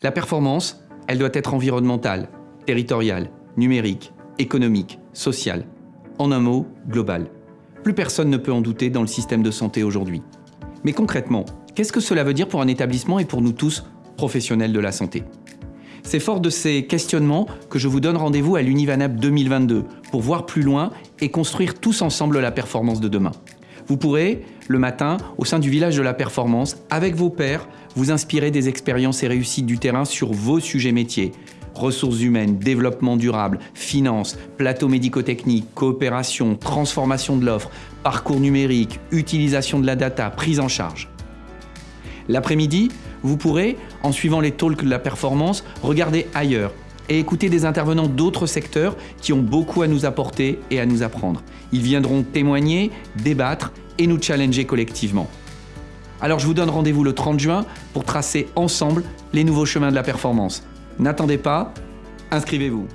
La performance, elle doit être environnementale, territoriale, numérique, économique, sociale. En un mot, globale. Plus personne ne peut en douter dans le système de santé aujourd'hui. Mais concrètement, qu'est-ce que cela veut dire pour un établissement et pour nous tous, professionnels de la santé? C'est fort de ces questionnements que je vous donne rendez-vous à l'Univanap 2022 pour voir plus loin et construire tous ensemble la performance de demain. Vous pourrez, le matin, au sein du village de la performance, avec vos pairs, vous inspirer des expériences et réussites du terrain sur vos sujets métiers. Ressources humaines, développement durable, finances, plateau médico-technique, coopération, transformation de l'offre, parcours numérique, utilisation de la data, prise en charge. L'après-midi, vous pourrez, en suivant les talks de la performance, regarder ailleurs et écouter des intervenants d'autres secteurs qui ont beaucoup à nous apporter et à nous apprendre. Ils viendront témoigner, débattre et nous challenger collectivement. Alors je vous donne rendez-vous le 30 juin pour tracer ensemble les nouveaux chemins de la performance. N'attendez pas, inscrivez-vous.